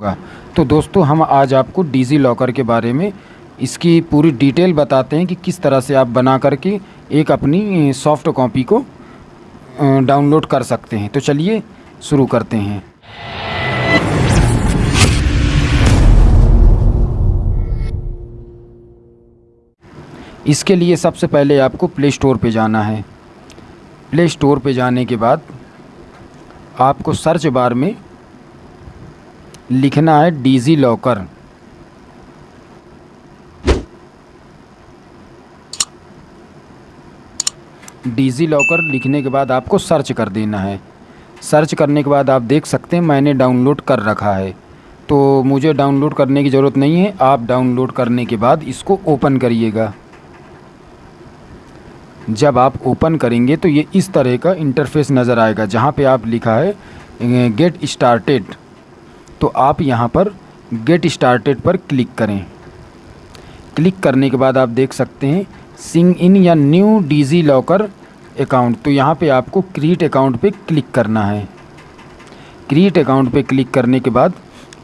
होगा। तो दोस्तों, हम आज आपको डिजी लॉकर के बारे में इसकी पूरी डिटेल बताते हैं कि किस तरह से आप बना करके एक अपनी सॉफ्ट कॉपी को डाउनलोड कर सकते हैं। तो चलिए शुरू करते हैं। इसके लिए सबसे पहले आपको प्ले स्टोर पे जाना है। प्ले स्टोर पे जाने के बाद आपको सर्च बार में लिखना है डिजी लॉकर। डिजी लॉकर लिखने के बाद आपको सर्च कर देना है। सर्च करने के बाद आप देख सकते हैं मैंने डाउनलोड कर रखा है। तो मुझे डाउनलोड करने की ज़रूरत नहीं है, आप डाउनलोड करने के बाद इसको ओपन करिएगा। जब आप ओपन करेंगे तो ये इस तरह का इंटरफेस नज़र आएगा, जहाँ पे आप लिखा है, गेट स्टार्टेड। तो आप यहाँ पर गेट स्टार्टेड पर क्लिक करें। क्लिक करने के बाद आप देख सकते हैं सिंग इन या न्यू डीजी लॉकर अकाउंट तो यहाँ पे आपको क्रिएट अकाउंट पे क्लिक करना है। क्रिएट अकाउंट पे क्लिक करने के बाद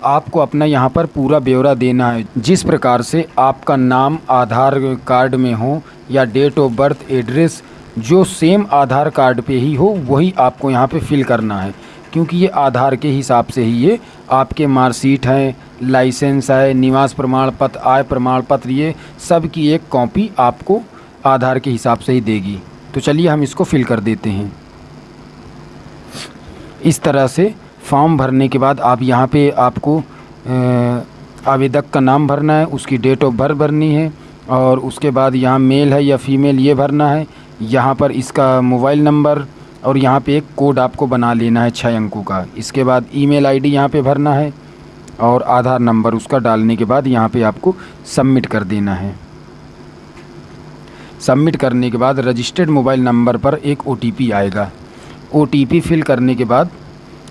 आपको अपना यहाँ पर पूरा ब्यौरा देना है। जिस प्रकार से आपका नाम, आधार कार्ड में हो या डेट ऑफ़ बर्थ एड्रेस जो सेम आधार कार्ड पे ही हो, वही आपको यहाँ पे फिल करना है। क्योंकि ये आधार के हिसाब से ही ये आपके मार्कशीट हैं, लाइसेंस है, निवास प्रमाण पत्र, आय प्रमाण पत्र, ये सब की एक कॉपी आपको आधार के हिसाब से ही देगी। तो चलिए हम इसको फिल कर देते हैं। इस तरह से फॉर्म भरने के बाद आप यहाँ पे आपको आवेदक का नाम भरना है, उसकी डेट ऑफ़ बर्थ भरनी है, और उसके बाद यहाँ मेल है या फीमेल ये भरना है। यहाँ पर इसका मोबाइल नंबर और यहाँ पे एक कोड आपको बना लेना है छः अंकों का। इसके बाद ईमेल आईडी यहाँ पे भरना है और आधार नंबर उसका डालने के बाद यहाँ पे आपको सबमिट कर देना है। सबमिट करने के बाद रजिस्टर्ड मोबाइल नंबर पर एक ओटीपी आएगा। ओटीपी फिल करने के बाद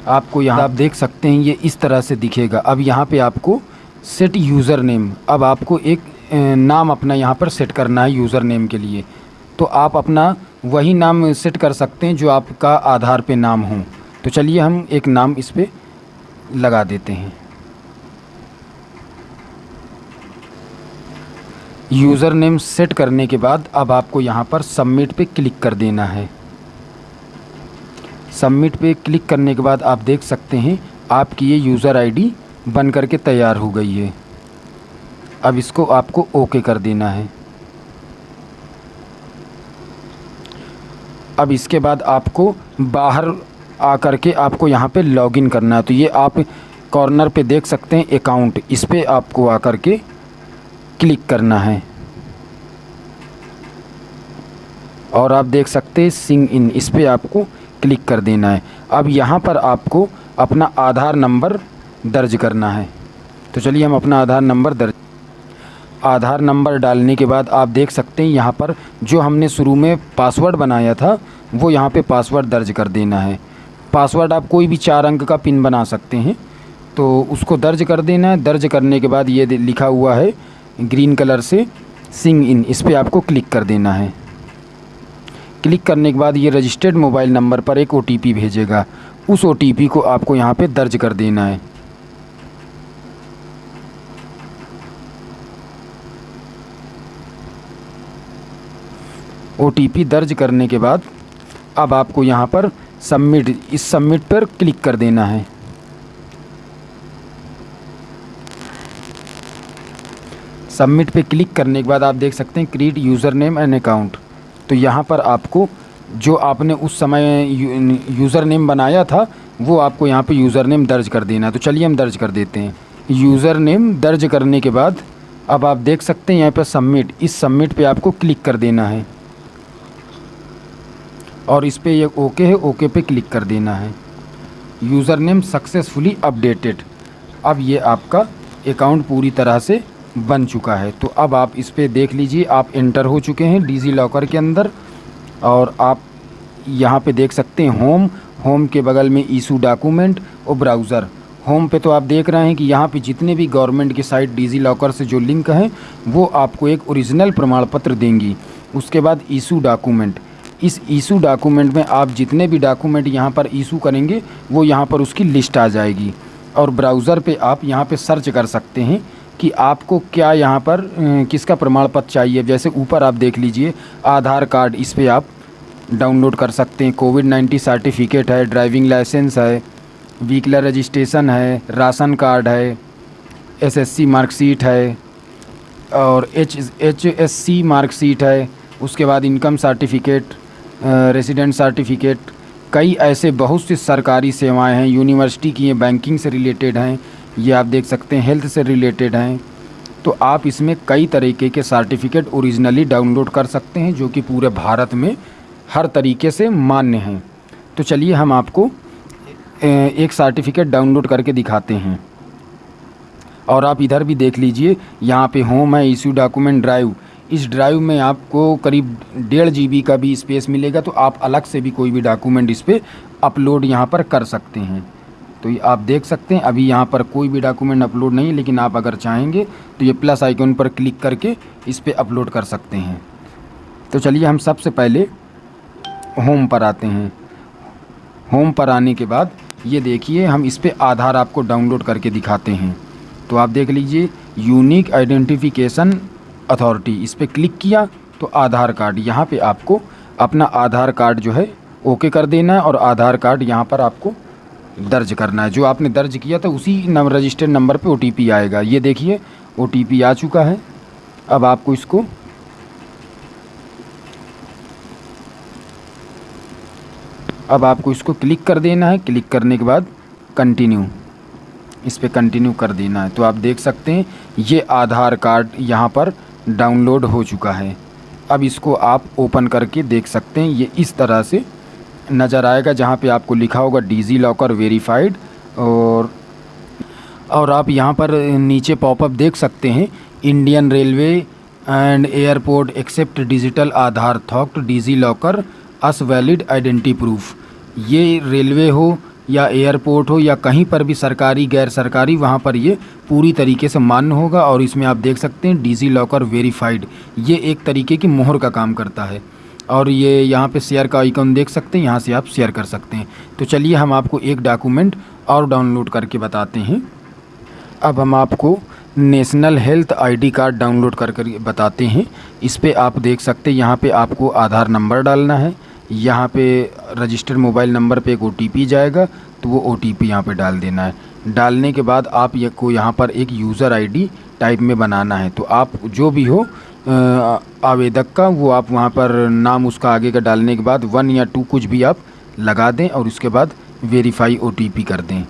आपको यहाँ आप देख सकते हैं ये इस तरह से दिखेगा। अब यहाँ पे आपको सेट यूज़र नेम अब आपको एक नाम अपना यहाँ पर सेट करना है यूज़र नेम के लिए। तो आप अपना वही नाम सेट कर सकते हैं जो आपका आधार पे नाम हो। तो चलिए हम एक नाम इस पर लगा देते हैं। यूज़र नेम सेट करने के बाद अब आपको यहाँ पर सबमिट पे क्लिक कर देना है। सबमिट पे क्लिक करने के बाद आप देख सकते हैं, आपकी ये यूज़र आईडी बन करके तैयार हो गई है। अब इसको आपको ओके कर देना है। अब इसके बाद आपको बाहर आकर के आपको यहाँ पे लॉगिन करना है। तो ये आप कॉर्नर पे देख सकते हैं अकाउंट इस पर आपको आकर के क्लिक करना है। और आप देख सकते हैं सिंग इन इस पर आपको क्लिक कर देना है। अब यहाँ पर आपको अपना आधार नंबर दर्ज करना है। तो चलिए हम अपना आधार नंबर दर्ज आधार नंबर डालने के बाद आप देख सकते हैं यहाँ पर जो हमने शुरू में पासवर्ड बनाया था, वो यहाँ पे पासवर्ड दर्ज कर देना है। पासवर्ड आप कोई भी चार अंक का पिन बना सकते हैं तो उसको दर्ज कर देना है। दर्ज करने के बाद ये लिखा हुआ है ग्रीन कलर से, सिंग इन, इस पर आपको क्लिक कर देना है। क्लिक करने के बाद ये रजिस्टर्ड मोबाइल नंबर पर एक ओटीपी भेजेगा। उस ओटीपी को आपको यहाँ पर दर्ज कर देना है। ओटीपी दर्ज करने के बाद अब आपको यहाँ पर सबमिट इस सबमिट पर क्लिक कर देना है। सबमिट पे क्लिक करने के बाद आप देख सकते हैं create user name and account तो यहाँ पर आपको जो आपने उस समय यूज़र नेम बनाया था, वो आपको यहाँ पे यूज़र नेम दर्ज कर देना है। तो चलिए हम दर्ज कर देते हैं। यूज़र नेम दर्ज करने के बाद अब आप देख सकते हैं यहाँ पर सबमिट इस सबमिट पे आपको क्लिक कर देना है। और इस पर ये ओके है, ओके पे क्लिक कर देना है। User name successfully updated. अब ये आपका अकाउंट पूरी तरह से बन चुका है। तो अब आप इस पर देख लीजिए, आप इंटर हो चुके हैं डिजी लॉकर के अंदर और आप यहाँ पे देख सकते हैं होम। होम के बगल में ईशू डॉक्यूमेंट और ब्राउज़र। होम पे तो आप देख रहे हैं कि यहाँ पे जितने भी गवर्नमेंट की साइट डिजी लॉकर से जो लिंक हैं, वो आपको एक ओरिजिनल प्रमाण पत्र देंगी। उसके बाद ईशू डॉक्यूमेंट। इस ईशू डॉक्यूमेंट में आप जितने भी डॉक्यूमेंट यहाँ पर ईशू करेंगे, वो यहाँ पर उसकी लिस्ट आ जाएगी। और ब्राउज़र पे आप यहाँ पे सर्च कर सकते हैं कि आपको क्या यहाँ पर किसका प्रमाण पत्र चाहिए। जैसे ऊपर आप देख लीजिए, आधार कार्ड, इस पर आप डाउनलोड कर सकते हैं। कोविड नाइन्टीन सर्टिफिकेट है, ड्राइविंग लाइसेंस है व्हीकलर रजिस्ट्रेशन है, राशन कार्ड है, एसएससी मार्कशीट है और H H S C marksheet है, उसके बाद इनकम सर्टिफिकेट रेसिडेंट सर्टिफिकेट कई ऐसे बहुत सी सरकारी सेवाएँ हैं यूनिवर्सिटी की हैं बैंकिंग से रिलेटेड हैं, ये आप देख सकते हैं हेल्थ से रिलेटेड हैं। तो आप इसमें कई तरीके के सर्टिफिकेट ओरिजिनली डाउनलोड कर सकते हैं, जो कि पूरे भारत में हर तरीके से मान्य हैं। तो चलिए हम आपको एक सर्टिफिकेट डाउनलोड करके दिखाते हैं। और आप इधर भी देख लीजिए, यहाँ पे होम है इशू डॉक्यूमेंट ड्राइव इस ड्राइव में आपको करीब डेढ़ जीबी का भी स्पेस मिलेगा तो आप अलग से भी कोई भी डॉक्यूमेंट इस पर अपलोड यहाँ पर कर सकते हैं। तो ये आप देख सकते हैं, अभी यहाँ पर कोई भी डॉक्यूमेंट अपलोड नहीं है लेकिन आप अगर चाहेंगे तो ये प्लस आइकन पर क्लिक करके इस पर अपलोड कर सकते हैं। तो चलिए हम सबसे पहले होम पर आते हैं। होम पर आने के बाद ये देखिए, हम इस पर आधार आपको डाउनलोड करके दिखाते हैं। तो आप देख लीजिए यूनिक आइडेंटिफिकेशन अथॉरिटी इस पर क्लिक किया तो आधार कार्ड यहाँ पे आपको अपना आधार कार्ड जो है ओके कर देना है और आधार कार्ड यहाँ पर आपको दर्ज करना है। जो आपने दर्ज किया था, उसी नंबर रजिस्टर्ड नंबर पे ओटीपी आएगा। ये देखिए ओटीपी आ चुका है। अब आपको इसको अब आपको इसको क्लिक कर देना है। क्लिक करने के बाद कंटिन्यू इस पर कंटिन्यू कर देना है। तो आप देख सकते हैं, ये आधार कार्ड यहाँ पर डाउनलोड हो चुका है। अब इसको आप ओपन करके देख सकते हैं। ये इस तरह से नज़र आएगा, जहाँ पे आपको लिखा होगा डिजी लॉकर वेरीफाइड और और आप यहाँ पर नीचे पॉपअप देख सकते हैं, Indian railway and airport accept digital Aadhaar थॉक्ट DigiLocker as valid identity proof. ये रेलवे हो या एयरपोर्ट हो या कहीं पर भी सरकारी, गैर सरकारी, वहाँ पर ये पूरी तरीके से मान्य होगा और इसमें आप देख सकते हैं डिजी लॉकर वेरीफाइड ये एक तरीके की मोहर का काम करता है। और ये यहाँ पे शेयर का आइकन देख सकते हैं, यहाँ से आप शेयर कर सकते हैं। तो चलिए हम आपको एक डॉक्यूमेंट और डाउनलोड करके बताते हैं। अब हम आपको national health ID card download कर कर बताते हैं। इस पर आप देख सकते हैं, यहाँ पे आपको आधार नंबर डालना है। यहाँ पे रजिस्टर्ड मोबाइल नंबर पे एक ओटीपी जाएगा तो वो ओ टी पी यहाँ पर डाल देना है। डालने के बाद आप को यहाँ पर एक यूज़र आईडी टाइप में बनाना है। तो आप जो भी हो आवेदक का, वो आप वहाँ पर नाम उसका आगे का डालने के बाद वन या टू कुछ भी आप लगा दें और उसके बाद वेरीफाई ओटीपी कर दें।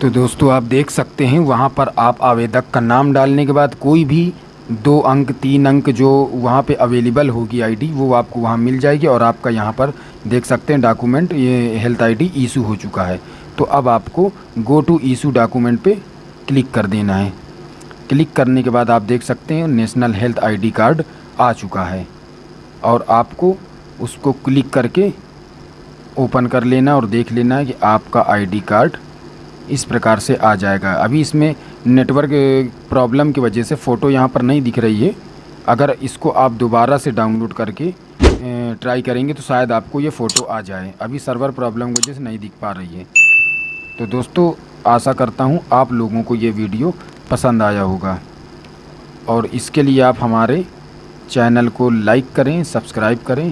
तो दोस्तों आप देख सकते हैं, वहाँ पर आप आवेदक का नाम डालने के बाद कोई भी दो अंक, तीन अंक जो वहाँ पे अवेलेबल होगी आईडी वो आपको वहाँ मिल जाएगी और आपका यहाँ पर देख सकते हैं डॉक्यूमेंट ये हेल्थ आईडी इशू हो चुका है। तो अब आपको गो टू इशू डॉक्यूमेंट पे क्लिक कर देना है। क्लिक करने के बाद आप देख सकते हैं नेशनल हेल्थ आईडी कार्ड आ चुका है और आपको उसको क्लिक करके ओपन कर लेना और देख लेना है कि आपका आईडी कार्ड इस प्रकार से आ जाएगा। अभी इसमें नेटवर्क प्रॉब्लम की वजह से फ़ोटो यहाँ पर नहीं दिख रही है। अगर इसको आप दोबारा से डाउनलोड करके ट्राई करेंगे तो शायद आपको ये फ़ोटो आ जाए। अभी सर्वर प्रॉब्लम की वजह से नहीं दिख पा रही है। तो दोस्तों, आशा करता हूँ आप लोगों को ये वीडियो पसंद आया होगा। और इसके लिए आप हमारे चैनल को लाइक करें सब्सक्राइब करें